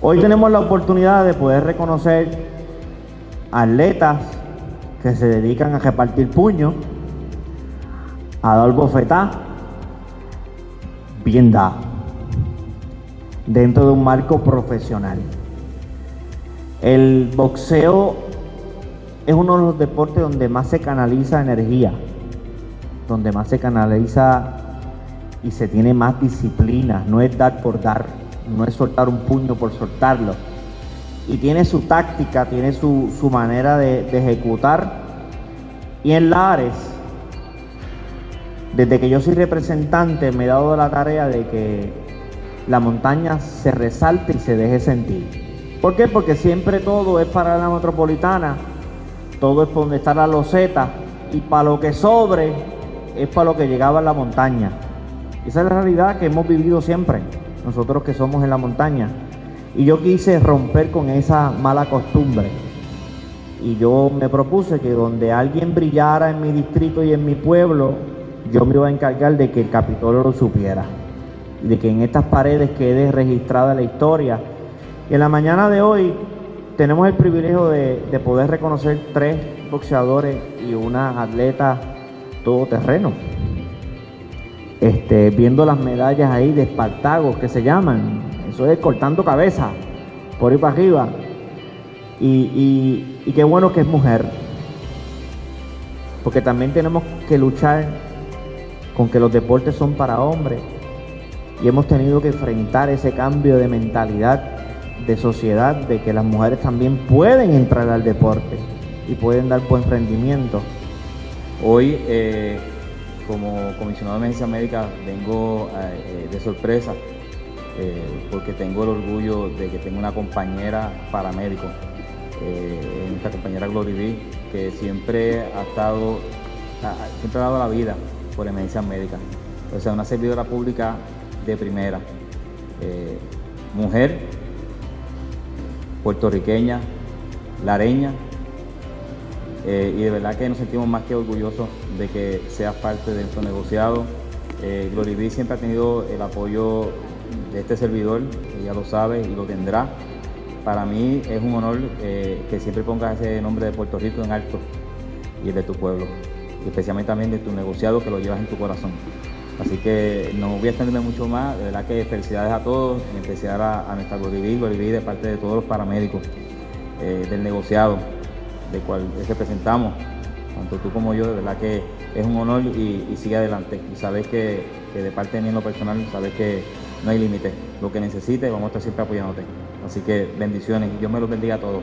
Hoy tenemos la oportunidad de poder reconocer atletas que se dedican a repartir puños, a dar bofetá, bien da, dentro de un marco profesional. El boxeo es uno de los deportes donde más se canaliza energía, donde más se canaliza y se tiene más disciplina, no es dar por dar, no es soltar un puño por soltarlo. Y tiene su táctica, tiene su, manera de, de ejecutar. Y en Lares, desde que yo soy representante, me he dado la tarea de que la montaña se resalte y se deje sentir. ¿Por qué? Porque siempre todo es para la metropolitana, todo es por donde está la loseta y para lo que sobre es para lo que llegaba a la montaña. Esa es la realidad que hemos vivido siempre, nosotros que somos en la montaña. Y yo quise romper con esa mala costumbre. Y yo me propuse que donde alguien brillara en mi distrito y en mi pueblo, yo me iba a encargar de que el Capitolio lo supiera. Y de que en estas paredes quede registrada la historia. Y en la mañana de hoy tenemos el privilegio de, de poder reconocer tres boxeadores y una atleta todoterreno este, viendo las medallas ahí de Espartagos que se llaman. Eso es cortando cabeza, por ir para arriba. Y, y qué bueno que es mujer. Porque también tenemos que luchar con que los deportes son para hombres. Y hemos tenido que enfrentar ese cambio de mentalidad de sociedad, de que las mujeres también pueden entrar al deporte y pueden dar buen rendimiento. Hoy eh, como comisionado de emergencia médica vengo eh, de sorpresa eh, porque tengo el orgullo de que tengo una compañera paramédico, eh, nuestra compañera Glory B, que siempre ha estado, siempre ha dado la vida por emergencia médica. O sea, una servidora pública de primera, mujer, puertorriqueña, lareña, eh, y de verdad que nos sentimos más que orgullosos de que seas parte de nuestro negociado. Eh, siempre ha tenido el apoyo de este servidor, ella lo sabe y lo tendrá. Para mí es un honor eh, que siempre pongas ese nombre de Puerto Rico en alto y el de tu pueblo, especialmente también de tu negociado que lo llevas en tu corazón. Así que no voy a extenderme mucho más, de verdad que felicidades a todos, en especial a, nuestra Glory B, de parte de todos los paramédicos eh, del negociado de cual representamos, tanto tú como yo, de verdad que es un honor y, sigue adelante. Y sabes que, de parte de mí en lo personal, sabes que no hay límite. Lo que necesites, vamos a estar siempre apoyándote. Así que bendiciones y Dios me los bendiga a todos.